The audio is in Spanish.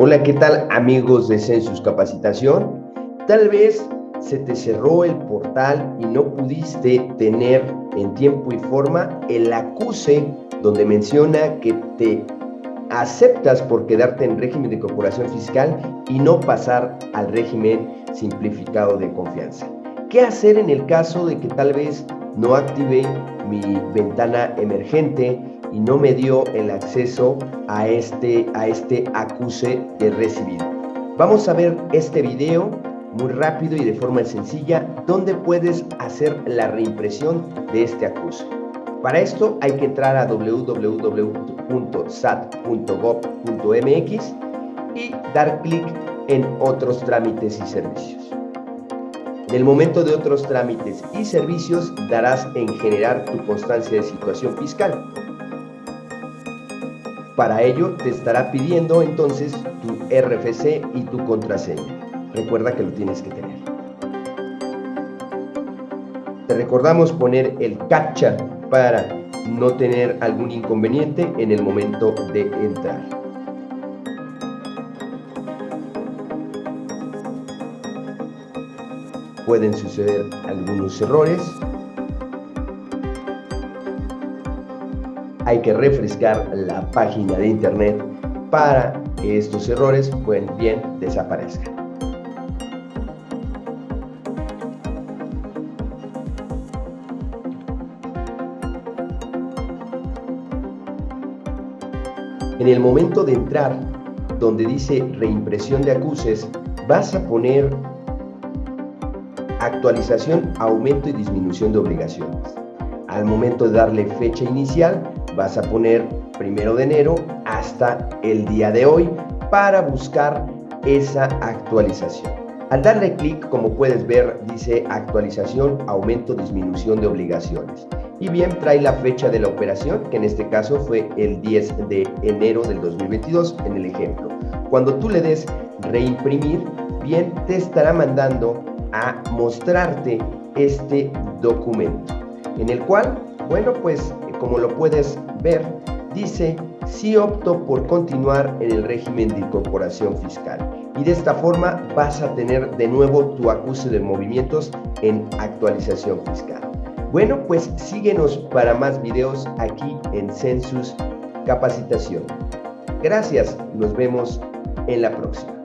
Hola, ¿qué tal amigos de Census Capacitación? Tal vez se te cerró el portal y no pudiste tener en tiempo y forma el acuse donde menciona que te aceptas por quedarte en régimen de corporación fiscal y no pasar al régimen simplificado de confianza. ¿Qué hacer en el caso de que tal vez no active mi ventana emergente y no me dio el acceso a este, a este acuse de recibido. Vamos a ver este video muy rápido y de forma sencilla donde puedes hacer la reimpresión de este acuse. Para esto hay que entrar a www.sat.gov.mx y dar clic en otros trámites y servicios. En el momento de otros trámites y servicios darás en generar tu constancia de situación fiscal. Para ello te estará pidiendo entonces tu RFC y tu contraseña. Recuerda que lo tienes que tener. Te recordamos poner el CAPTCHA para no tener algún inconveniente en el momento de entrar. Pueden suceder algunos errores, hay que refrescar la página de internet para que estos errores pues, bien desaparezcan. En el momento de entrar, donde dice reimpresión de acuses, vas a poner actualización, aumento y disminución de obligaciones. Al momento de darle fecha inicial, vas a poner primero de enero hasta el día de hoy para buscar esa actualización. Al darle clic, como puedes ver, dice actualización, aumento, disminución de obligaciones. Y bien, trae la fecha de la operación, que en este caso fue el 10 de enero del 2022, en el ejemplo. Cuando tú le des reimprimir, bien, te estará mandando a mostrarte este documento, en el cual, bueno, pues como lo puedes ver, dice si opto por continuar en el régimen de incorporación fiscal. Y de esta forma vas a tener de nuevo tu acuse de movimientos en actualización fiscal. Bueno, pues síguenos para más videos aquí en Census Capacitación. Gracias, nos vemos en la próxima.